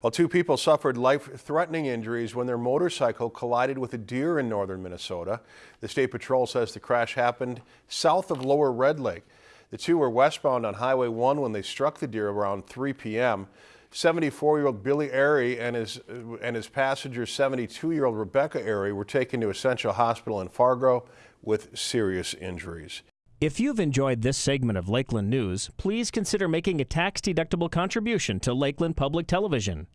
Well, two people suffered life-threatening injuries when their motorcycle collided with a deer in northern Minnesota. The State Patrol says the crash happened south of Lower Red Lake. The two were westbound on Highway 1 when they struck the deer around 3 p.m. 74-year-old Billy Airy and his, and his passenger 72-year-old Rebecca Airy were taken to Essentia Hospital in Fargo with serious injuries. If you've enjoyed this segment of Lakeland News, please consider making a tax-deductible contribution to Lakeland Public Television.